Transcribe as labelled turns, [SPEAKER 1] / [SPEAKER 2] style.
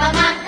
[SPEAKER 1] mamá.